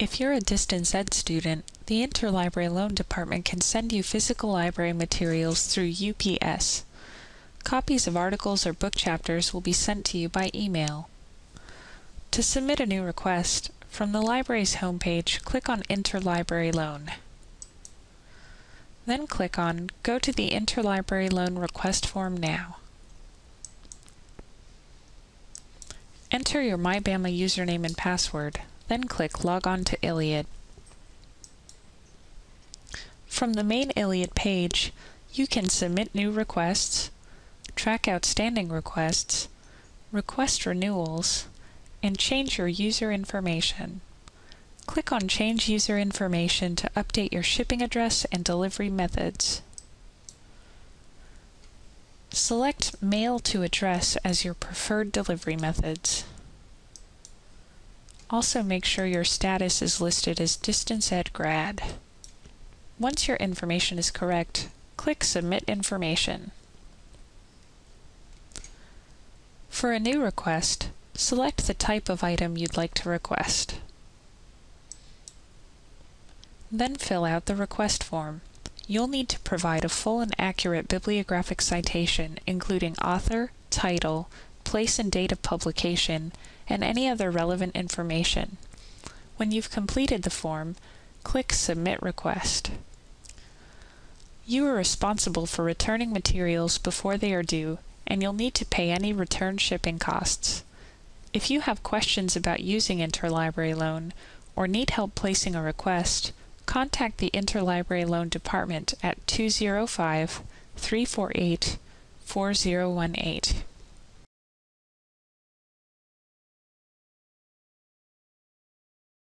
If you're a distance ed student, the Interlibrary Loan Department can send you physical library materials through UPS. Copies of articles or book chapters will be sent to you by email. To submit a new request, from the library's homepage, click on Interlibrary Loan. Then click on Go to the Interlibrary Loan Request Form now. Enter your MyBama username and password, then click Log on to ILLiad. From the main ILLiad page, you can submit new requests, track outstanding requests, request renewals, and change your user information. Click on Change User Information to update your shipping address and delivery methods. Select Mail to Address as your preferred delivery methods. Also make sure your status is listed as Distance Ed Grad. Once your information is correct, click Submit Information. For a new request, select the type of item you'd like to request. Then fill out the request form. You'll need to provide a full and accurate bibliographic citation, including author, title, place and date of publication, and any other relevant information. When you've completed the form, click Submit Request. You are responsible for returning materials before they are due, and you'll need to pay any return shipping costs. If you have questions about using Interlibrary Loan, or need help placing a request, contact the Interlibrary Loan Department at 205 348 4018.